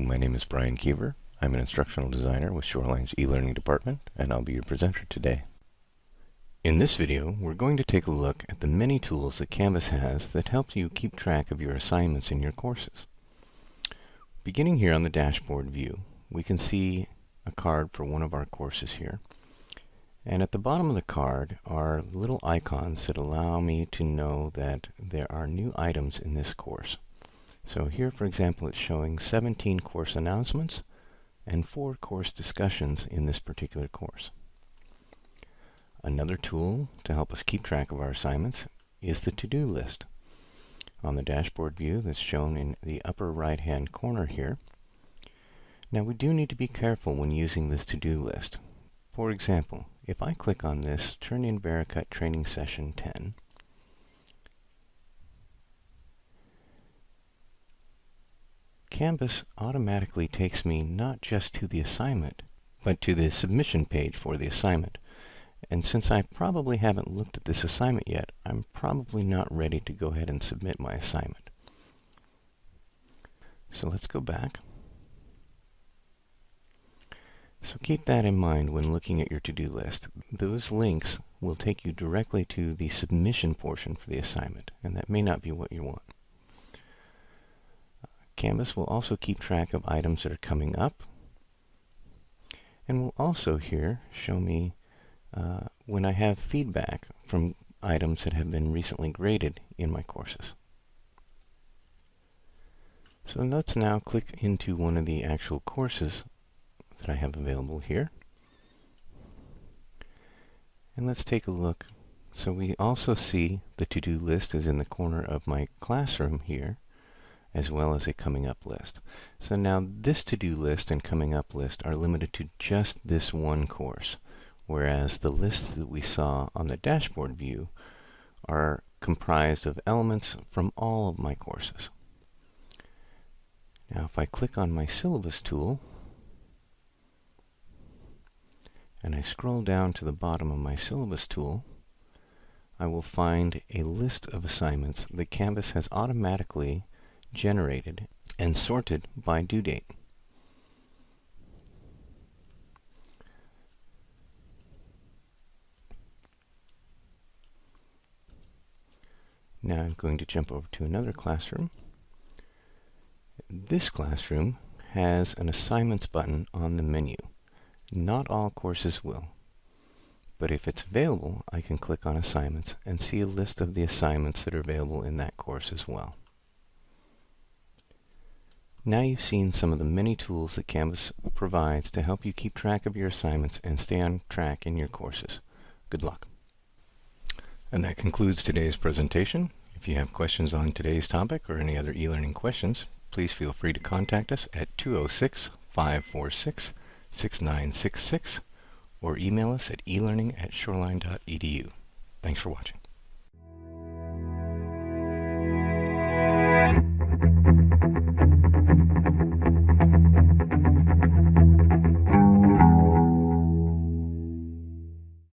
my name is Brian Kiever. I'm an instructional designer with Shoreline's e-learning department, and I'll be your presenter today. In this video, we're going to take a look at the many tools that Canvas has that help you keep track of your assignments in your courses. Beginning here on the dashboard view, we can see a card for one of our courses here. And at the bottom of the card are little icons that allow me to know that there are new items in this course. So here, for example, it's showing 17 course announcements and 4 course discussions in this particular course. Another tool to help us keep track of our assignments is the to-do list. On the dashboard view that's shown in the upper right hand corner here. Now we do need to be careful when using this to-do list. For example, if I click on this Turn in Vericut Training Session 10, Canvas automatically takes me not just to the assignment, but to the submission page for the assignment. And since I probably haven't looked at this assignment yet, I'm probably not ready to go ahead and submit my assignment. So let's go back. So keep that in mind when looking at your to-do list. Those links will take you directly to the submission portion for the assignment, and that may not be what you want. Canvas will also keep track of items that are coming up, and will also here show me uh, when I have feedback from items that have been recently graded in my courses. So let's now click into one of the actual courses that I have available here. And let's take a look. So we also see the to-do list is in the corner of my classroom here, as well as a coming up list. So now this to-do list and coming up list are limited to just this one course, whereas the lists that we saw on the dashboard view are comprised of elements from all of my courses. Now if I click on my syllabus tool, and I scroll down to the bottom of my syllabus tool, I will find a list of assignments that Canvas has automatically generated and sorted by due date. Now I'm going to jump over to another classroom. This classroom has an assignments button on the menu. Not all courses will. But if it's available, I can click on Assignments and see a list of the assignments that are available in that course as well. Now you've seen some of the many tools that Canvas provides to help you keep track of your assignments and stay on track in your courses. Good luck. And that concludes today's presentation. If you have questions on today's topic or any other e-learning questions, please feel free to contact us at 206 546 6966 or email us at elearning at shoreline.edu. Thanks for watching.